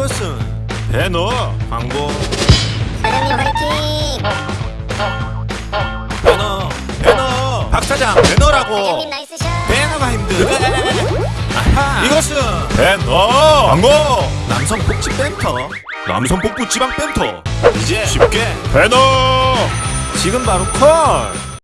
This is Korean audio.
이것은 배너 광고. 사장님 화이팅! 배너 배너 박 사장 배너라고. 사장님 나이스 샷! 배너가 힘들 아하. 이것은 배너 광고. 남성 복지 벤터 남성 복부 지방 벤터. 이제 쉽게 배너. 지금 바로 콜.